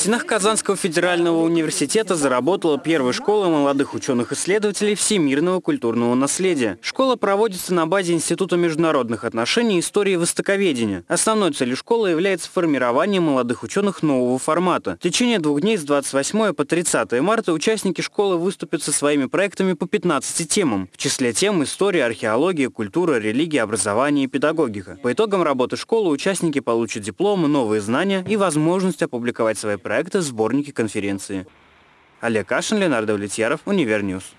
стенах Казанского федерального университета заработала первая школа молодых ученых-исследователей всемирного культурного наследия. Школа проводится на базе Института международных отношений и истории востоковедения. Основной целью школы является формирование молодых ученых нового формата. В течение двух дней с 28 по 30 марта участники школы выступят со своими проектами по 15 темам. В числе тем история, археология, культура, религия, образование и педагогика. По итогам работы школы участники получат дипломы, новые знания и возможность опубликовать свои проекты в сборнике конференции. Олег Кашин, Леонардо Влетьяров, Универ News.